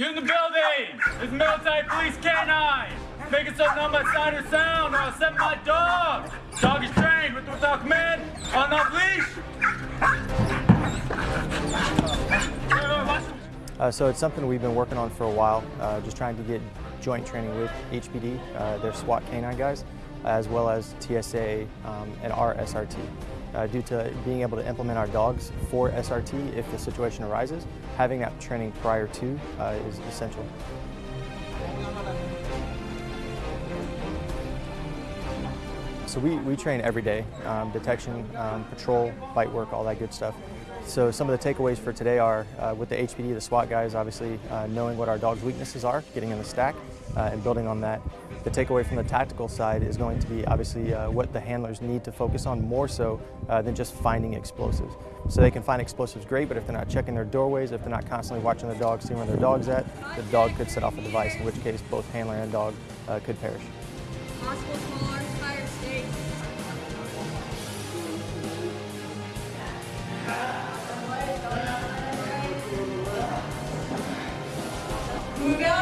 You in the building! It's military police canine! Making something on my sign or sound or I'll send my dog! Dog is trained with without command, on off leash! Uh, so it's something we've been working on for a while, uh, just trying to get joint training with HPD, uh, their SWAT canine guys, as well as TSA um, and our SRT. Uh, due to being able to implement our dogs for SRT if the situation arises, having that training prior to uh, is essential. So we, we train every day, um, detection, um, patrol, bite work, all that good stuff. So some of the takeaways for today are uh, with the HPD, the SWAT guys, obviously uh, knowing what our dog's weaknesses are, getting in the stack, uh, and building on that. The takeaway from the tactical side is going to be obviously uh, what the handlers need to focus on more so uh, than just finding explosives. So they can find explosives great, but if they're not checking their doorways, if they're not constantly watching their dog, seeing where their dog's at, the dog could set off a device, in which case both handler and dog uh, could perish. 불변.